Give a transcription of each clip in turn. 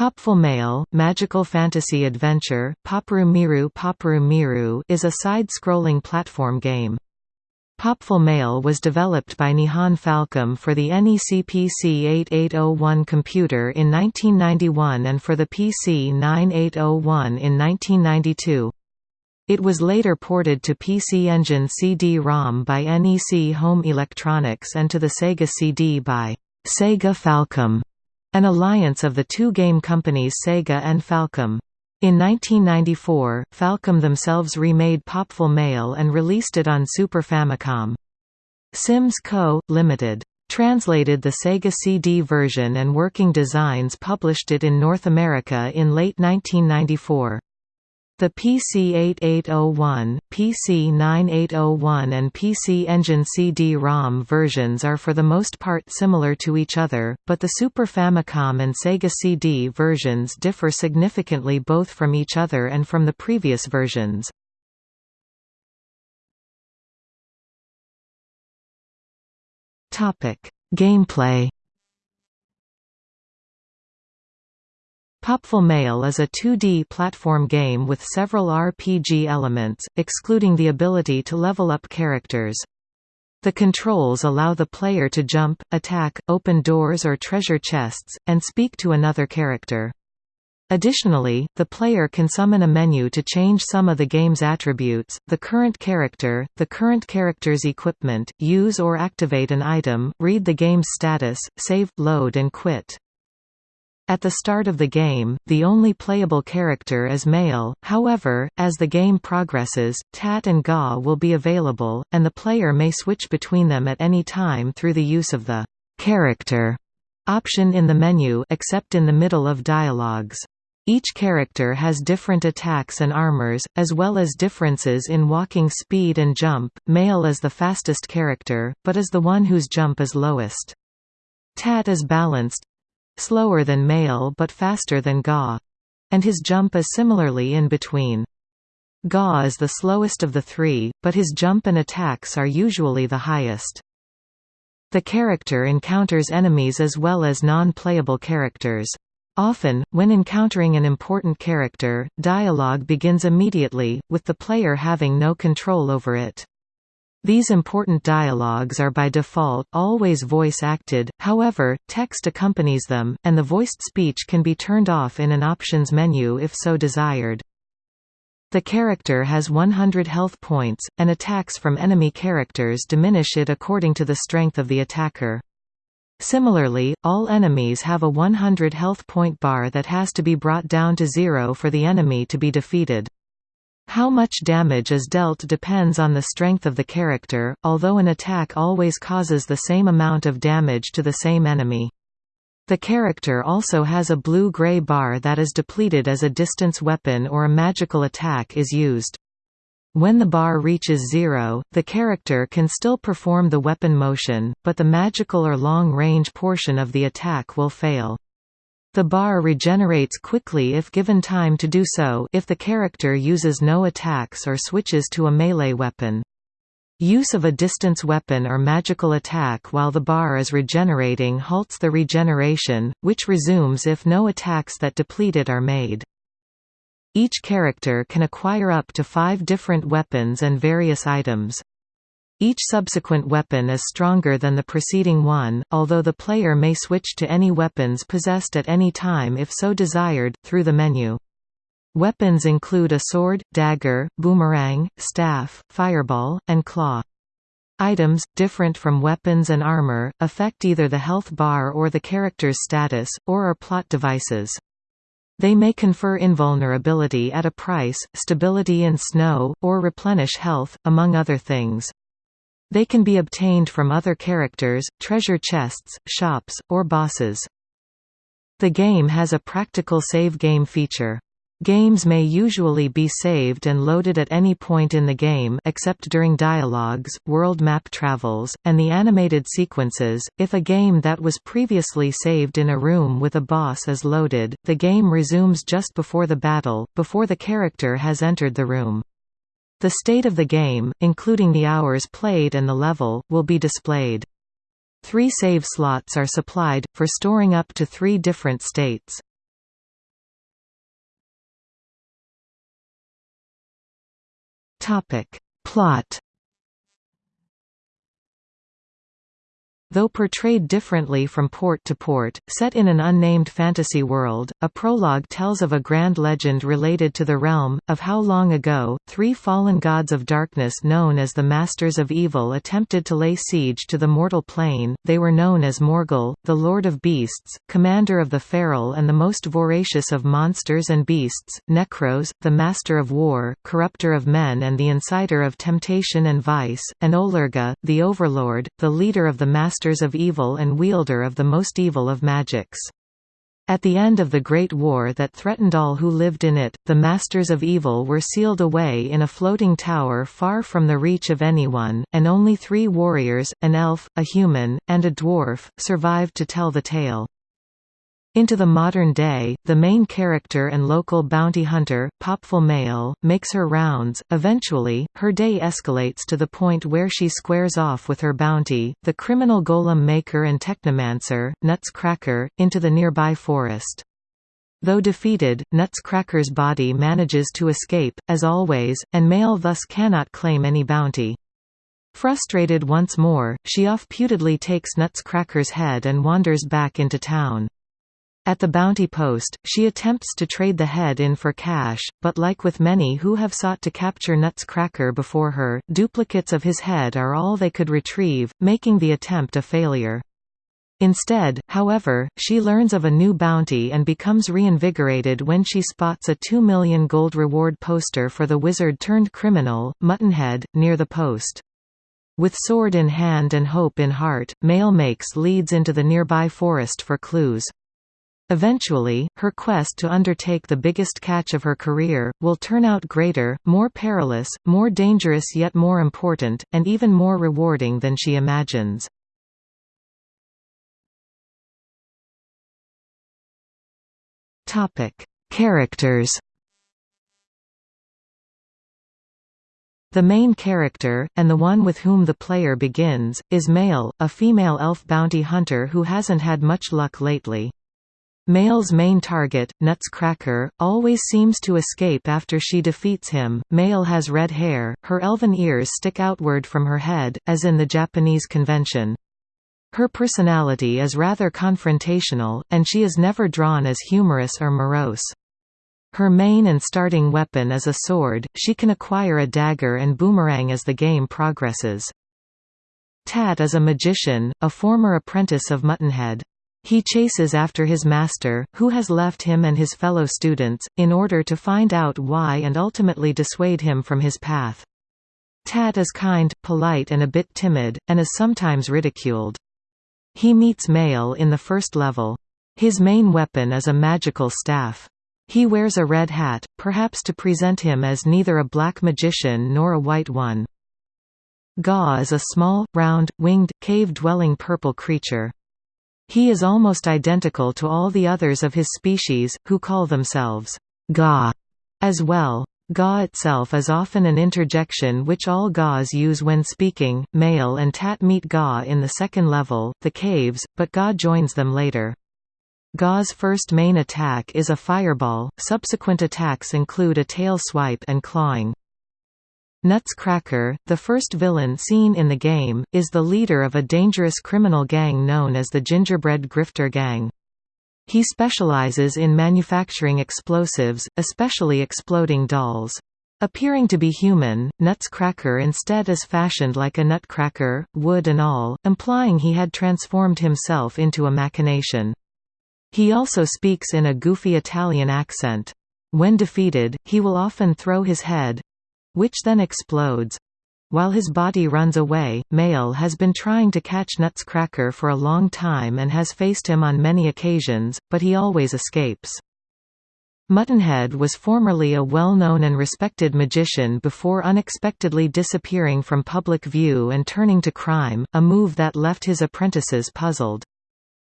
Popful Mail, Magical Fantasy Adventure, Popuru Miru is a side-scrolling platform game. Popful Mail was developed by Nihon Falcom for the NEC PC-8801 computer in 1991 and for the PC 9801 in 1992. It was later ported to PC Engine CD-ROM by NEC Home Electronics and to the Sega CD by Sega Falcom. An alliance of the two game companies Sega and Falcom. In 1994, Falcom themselves remade Popful Mail and released it on Super Famicom. Sims Co., Ltd. translated the Sega CD version and Working Designs published it in North America in late 1994. The PC-8801, PC-9801 and PC Engine CD-ROM versions are for the most part similar to each other, but the Super Famicom and Sega CD versions differ significantly both from each other and from the previous versions. Gameplay Popful Mail is a 2D platform game with several RPG elements, excluding the ability to level up characters. The controls allow the player to jump, attack, open doors or treasure chests, and speak to another character. Additionally, the player can summon a menu to change some of the game's attributes, the current character, the current character's equipment, use or activate an item, read the game's status, save, load and quit. At the start of the game, the only playable character is Mail, however, as the game progresses, Tat and Gaw will be available, and the player may switch between them at any time through the use of the «character» option in the menu except in the middle of dialogues. Each character has different attacks and armors, as well as differences in walking speed and jump. Mail is the fastest character, but is the one whose jump is lowest. Tat is balanced, slower than Mail but faster than Gaw. And his jump is similarly in between. Gaw is the slowest of the three, but his jump and attacks are usually the highest. The character encounters enemies as well as non-playable characters. Often, when encountering an important character, dialogue begins immediately, with the player having no control over it. These important dialogues are by default always voice-acted, however, text accompanies them, and the voiced speech can be turned off in an options menu if so desired. The character has 100 health points, and attacks from enemy characters diminish it according to the strength of the attacker. Similarly, all enemies have a 100 health point bar that has to be brought down to zero for the enemy to be defeated. How much damage is dealt depends on the strength of the character, although an attack always causes the same amount of damage to the same enemy. The character also has a blue-gray bar that is depleted as a distance weapon or a magical attack is used. When the bar reaches zero, the character can still perform the weapon motion, but the magical or long-range portion of the attack will fail. The bar regenerates quickly if given time to do so if the character uses no attacks or switches to a melee weapon. Use of a distance weapon or magical attack while the bar is regenerating halts the regeneration, which resumes if no attacks that deplete it are made. Each character can acquire up to five different weapons and various items. Each subsequent weapon is stronger than the preceding one, although the player may switch to any weapons possessed at any time if so desired, through the menu. Weapons include a sword, dagger, boomerang, staff, fireball, and claw. Items, different from weapons and armor, affect either the health bar or the character's status, or are plot devices. They may confer invulnerability at a price, stability in snow, or replenish health, among other things. They can be obtained from other characters, treasure chests, shops, or bosses. The game has a practical save game feature. Games may usually be saved and loaded at any point in the game except during dialogues, world map travels, and the animated sequences. If a game that was previously saved in a room with a boss is loaded, the game resumes just before the battle, before the character has entered the room. The state of the game, including the hours played and the level, will be displayed. Three save slots are supplied, for storing up to three different states. Plot Though portrayed differently from port to port, set in an unnamed fantasy world, a prologue tells of a grand legend related to the realm, of how long ago, three fallen gods of darkness known as the Masters of Evil attempted to lay siege to the mortal plane, they were known as Morgul, the Lord of Beasts, commander of the feral and the most voracious of monsters and beasts, Necros, the Master of War, corrupter of men and the inciter of temptation and vice, and Olurga, the Overlord, the leader of the Masters masters of evil and wielder of the most evil of magics. At the end of the Great War that threatened all who lived in it, the Masters of Evil were sealed away in a floating tower far from the reach of anyone, and only three warriors, an elf, a human, and a dwarf, survived to tell the tale. Into the modern day, the main character and local bounty hunter, Popful Mail, makes her rounds. Eventually, her day escalates to the point where she squares off with her bounty, the criminal golem maker and technomancer, Nutscracker, into the nearby forest. Though defeated, Nutscracker's body manages to escape, as always, and Mail thus cannot claim any bounty. Frustrated once more, she off-putedly takes Nutscracker's head and wanders back into town. At the bounty post, she attempts to trade the head in for cash, but like with many who have sought to capture Nutscracker before her, duplicates of his head are all they could retrieve, making the attempt a failure. Instead, however, she learns of a new bounty and becomes reinvigorated when she spots a 2 million gold reward poster for the wizard-turned-criminal, Muttonhead, near the post. With sword in hand and hope in heart, Mail makes leads into the nearby forest for clues. Eventually, her quest to undertake the biggest catch of her career, will turn out greater, more perilous, more dangerous yet more important, and even more rewarding than she imagines. Characters The main character, and the one with whom the player begins, is Mail, a female elf bounty hunter who hasn't had much luck lately. Mail's main target, Nutscracker, always seems to escape after she defeats him. Mail has red hair, her elven ears stick outward from her head, as in the Japanese convention. Her personality is rather confrontational, and she is never drawn as humorous or morose. Her main and starting weapon is a sword, she can acquire a dagger and boomerang as the game progresses. Tat is a magician, a former apprentice of Muttonhead. He chases after his master, who has left him and his fellow students, in order to find out why and ultimately dissuade him from his path. Tat is kind, polite and a bit timid, and is sometimes ridiculed. He meets Mail in the first level. His main weapon is a magical staff. He wears a red hat, perhaps to present him as neither a black magician nor a white one. Gaw is a small, round, winged, cave-dwelling purple creature. He is almost identical to all the others of his species, who call themselves Gaw as well. Gaw itself is often an interjection which all Gaws use when speaking. Mail and Tat meet Gaw in the second level, the caves, but Gaw joins them later. Gaw's first main attack is a fireball, subsequent attacks include a tail swipe and clawing. Nutscracker, the first villain seen in the game, is the leader of a dangerous criminal gang known as the Gingerbread Grifter Gang. He specializes in manufacturing explosives, especially exploding dolls. Appearing to be human, Nutscracker instead is fashioned like a nutcracker, wood and all, implying he had transformed himself into a machination. He also speaks in a goofy Italian accent. When defeated, he will often throw his head, which then explodes. While his body runs away, Mail has been trying to catch Nutscracker for a long time and has faced him on many occasions, but he always escapes. Muttonhead was formerly a well-known and respected magician before unexpectedly disappearing from public view and turning to crime, a move that left his apprentices puzzled.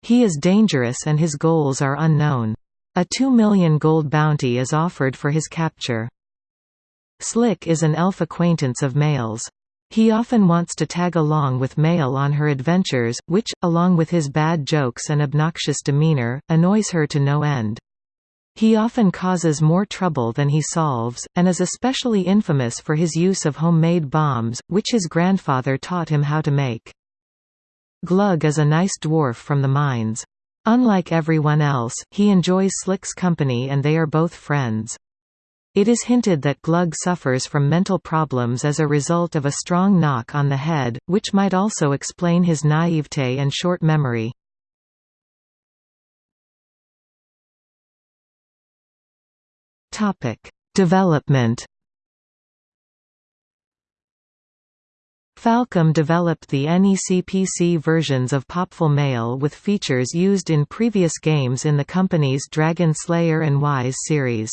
He is dangerous and his goals are unknown. A 2 million gold bounty is offered for his capture. Slick is an elf acquaintance of Mail's. He often wants to tag along with Mail on her adventures, which, along with his bad jokes and obnoxious demeanor, annoys her to no end. He often causes more trouble than he solves, and is especially infamous for his use of homemade bombs, which his grandfather taught him how to make. Glug is a nice dwarf from the mines. Unlike everyone else, he enjoys Slick's company and they are both friends. It is hinted that Glug suffers from mental problems as a result of a strong knock on the head, which might also explain his naivete and short memory. Development. Falcom developed the NEC-PC versions of Popful Mail with features used in previous games in the company's Dragon Slayer and Ys series.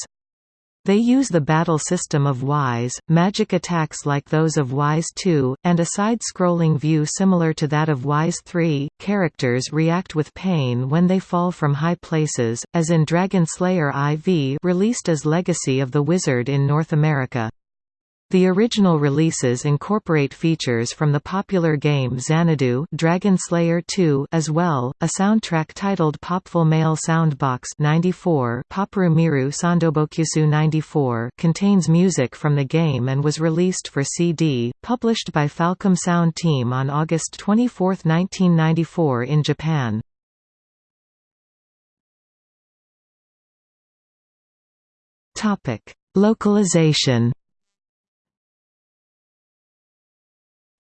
They use the battle system of Ys, magic attacks like those of Ys 2, and a side-scrolling view similar to that of Ys 3. Characters react with pain when they fall from high places, as in Dragon Slayer IV released as Legacy of the Wizard in North America. The original releases incorporate features from the popular game Xanadu Dragon Slayer 2 as well. A soundtrack titled Popful Mail Soundbox 94 Popuru Miru Sandobokusu 94 contains music from the game and was released for CD, published by Falcom Sound Team on August 24, 1994 in Japan. Localization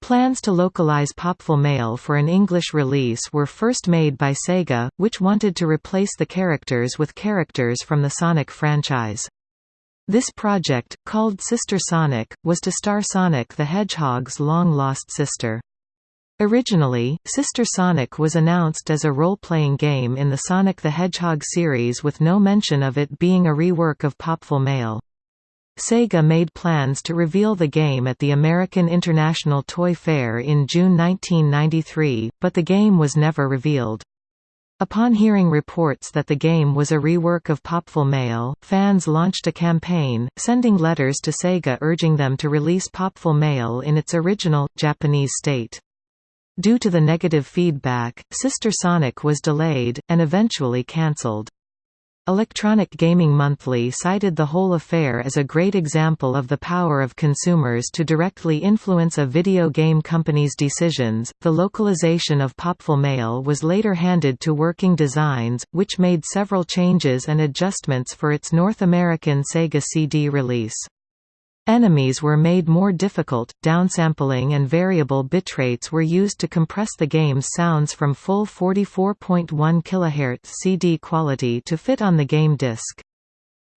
Plans to localize Popful Mail for an English release were first made by Sega, which wanted to replace the characters with characters from the Sonic franchise. This project, called Sister Sonic, was to star Sonic the Hedgehog's long-lost sister. Originally, Sister Sonic was announced as a role-playing game in the Sonic the Hedgehog series with no mention of it being a rework of Popful Mail. Sega made plans to reveal the game at the American International Toy Fair in June 1993, but the game was never revealed. Upon hearing reports that the game was a rework of Popful Mail, fans launched a campaign, sending letters to Sega urging them to release Popful Mail in its original, Japanese state. Due to the negative feedback, Sister Sonic was delayed, and eventually cancelled. Electronic Gaming Monthly cited the whole affair as a great example of the power of consumers to directly influence a video game company's decisions. The localization of Popful Mail was later handed to Working Designs, which made several changes and adjustments for its North American Sega CD release. Enemies were made more difficult, downsampling and variable bitrates were used to compress the game's sounds from full 44.1 kHz CD quality to fit on the game disc.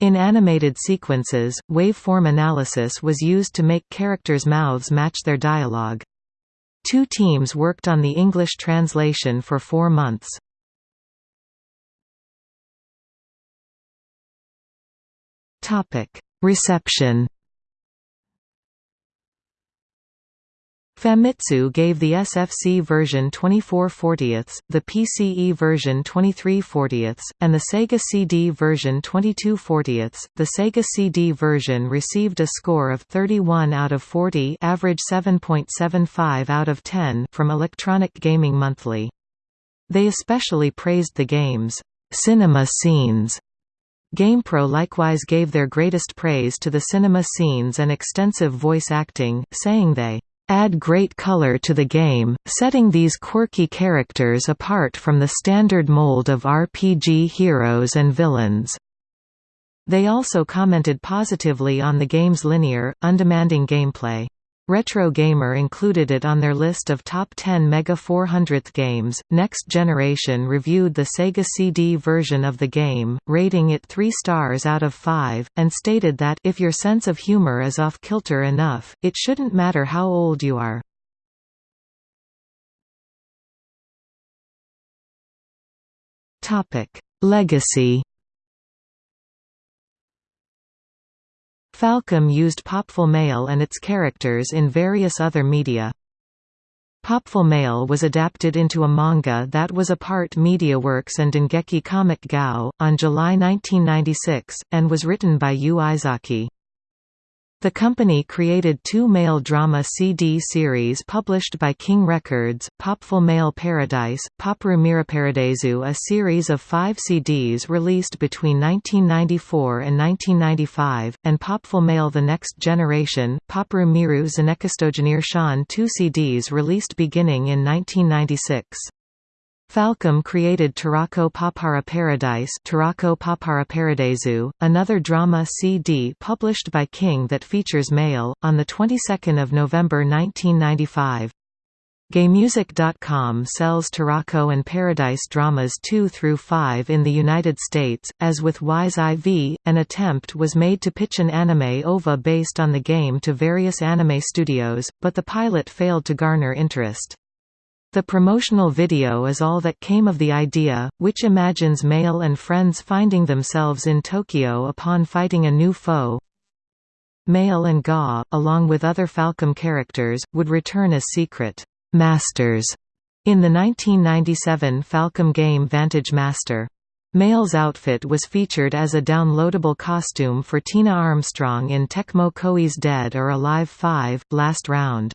In animated sequences, waveform analysis was used to make characters' mouths match their dialogue. Two teams worked on the English translation for four months. Reception Famitsu gave the SFC version 24 40ths, the PCE version 23 40ths, and the Sega CD version 22 40ths. The Sega CD version received a score of 31 out of 40 average 7.75 out of 10 from Electronic Gaming Monthly. They especially praised the game's cinema scenes GamePro likewise gave their greatest praise to the cinema scenes and extensive voice acting, saying they add great color to the game, setting these quirky characters apart from the standard mold of RPG heroes and villains. They also commented positively on the game's linear, undemanding gameplay. Retro Gamer included it on their list of top 10 Mega 400th games. Next Generation reviewed the Sega CD version of the game, rating it 3 stars out of 5, and stated that if your sense of humor is off kilter enough, it shouldn't matter how old you are. Topic: Legacy Falcom used Popful Mail and its characters in various other media. Popful Mail was adapted into a manga that was a part MediaWorks and Dengeki Comic Gao, on July 1996, and was written by Yu Izaki. The company created two Mail drama CD series published by King Records, Popful Mail Paradise, Popru Miraparadisu a series of five CDs released between 1994 and 1995, and Popful Mail The Next Generation, Popru Miru Zanekastogenir Shan two CDs released beginning in 1996. Falcom created Tarako Papara Paradise Tarako Papara Paradisu, another drama CD published by King that features Mail, on the 22nd of November 1995. GameMusic.com sells Tarako and Paradise dramas 2 through 5 in the United States. As with Ys IV, an attempt was made to pitch an anime OVA based on the game to various anime studios, but the pilot failed to garner interest. The promotional video is all that came of the idea, which imagines Mail and friends finding themselves in Tokyo upon fighting a new foe. Mail and Gaw, along with other Falcom characters, would return as secret «masters» in the 1997 Falcom game Vantage Master. Mail's outfit was featured as a downloadable costume for Tina Armstrong in Tecmo Koei's Dead or Alive 5, Last Round.